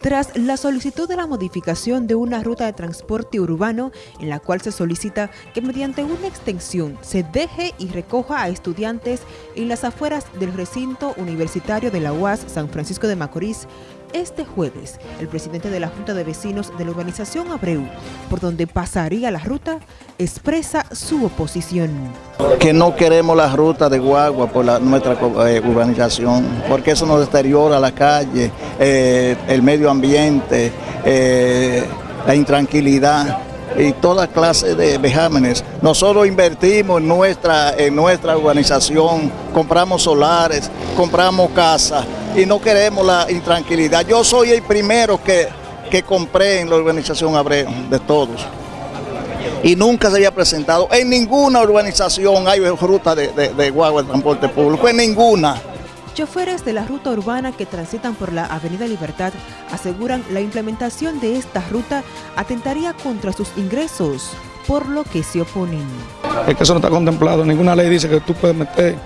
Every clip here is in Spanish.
Tras la solicitud de la modificación de una ruta de transporte urbano en la cual se solicita que mediante una extensión se deje y recoja a estudiantes en las afueras del recinto universitario de la UAS San Francisco de Macorís, este jueves, el presidente de la Junta de Vecinos de la urbanización Abreu, por donde pasaría la ruta, expresa su oposición. Que no queremos la ruta de Guagua por nuestra eh, urbanización, porque eso nos deteriora la calle, eh, el medio ambiente, eh, la intranquilidad y toda clase de vejámenes. Nosotros invertimos nuestra, en nuestra urbanización, compramos solares, compramos casas y no queremos la intranquilidad. Yo soy el primero que, que compré en la urbanización Abreu, de todos. Y nunca se había presentado, en ninguna urbanización hay ruta de, de, de guagua de transporte público, en ninguna. Choferes de la ruta urbana que transitan por la Avenida Libertad aseguran la implementación de esta ruta atentaría contra sus ingresos, por lo que se oponen. Es que eso no está contemplado, ninguna ley dice que tú puedes meter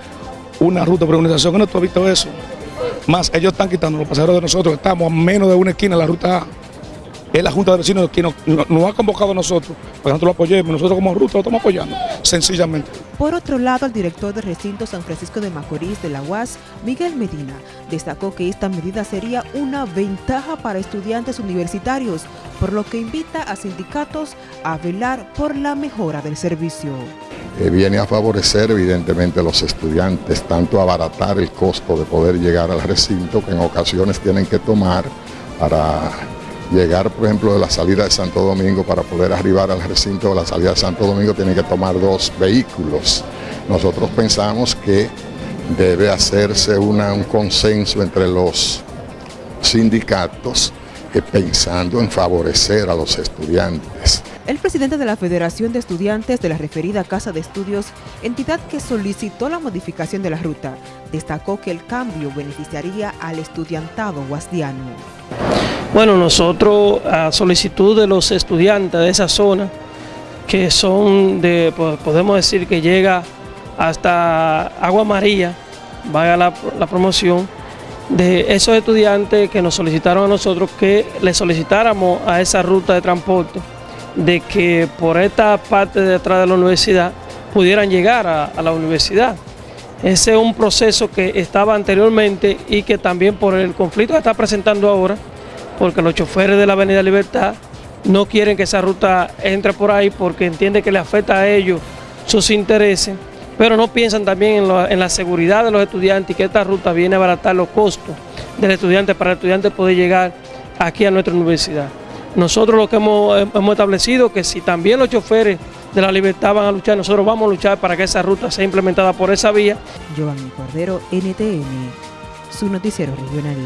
una ruta por organización, no tú has visto eso. Más, ellos están quitando los pasajeros de nosotros, estamos a menos de una esquina de la ruta A es la Junta de Vecinos que nos, ha convocado a nosotros para que nosotros lo apoyemos. Nosotros como ruta lo estamos apoyando, sencillamente. Por otro lado, el director del recinto San Francisco de Macorís de la UAS, Miguel Medina, destacó que esta medida sería una ventaja para estudiantes universitarios, por lo que invita a sindicatos a velar por la mejora del servicio. Eh, viene a favorecer evidentemente a los estudiantes, tanto abaratar el costo de poder llegar al recinto que en ocasiones tienen que tomar para llegar, por ejemplo, de la salida de Santo Domingo para poder arribar al recinto de la salida de Santo Domingo tienen que tomar dos vehículos. Nosotros pensamos que debe hacerse una, un consenso entre los sindicatos eh, pensando en favorecer a los estudiantes. El presidente de la Federación de Estudiantes de la referida Casa de Estudios, entidad que solicitó la modificación de la ruta, destacó que el cambio beneficiaría al estudiantado guasdiano. Bueno, nosotros a solicitud de los estudiantes de esa zona, que son de, podemos decir que llega hasta Agua María, vaya la, la promoción, de esos estudiantes que nos solicitaron a nosotros que le solicitáramos a esa ruta de transporte, de que por esta parte de atrás de la universidad pudieran llegar a, la universidad. Ese es un proceso que estaba anteriormente y que también por el conflicto que está presentando ahora, porque los choferes de la Avenida Libertad no quieren que esa ruta entre por ahí porque entiende que le afecta a ellos sus intereses, pero no piensan también en, la seguridad de los estudiantes y que esta ruta viene a abaratar los costos del estudiante para el estudiante poder llegar aquí a nuestra universidad. Nosotros lo que hemos, hemos establecido que si también los choferes de la libertad van a luchar, nosotros vamos a luchar para que esa ruta sea implementada por esa vía. Giovanni Cordero, NTN, su noticiero regional.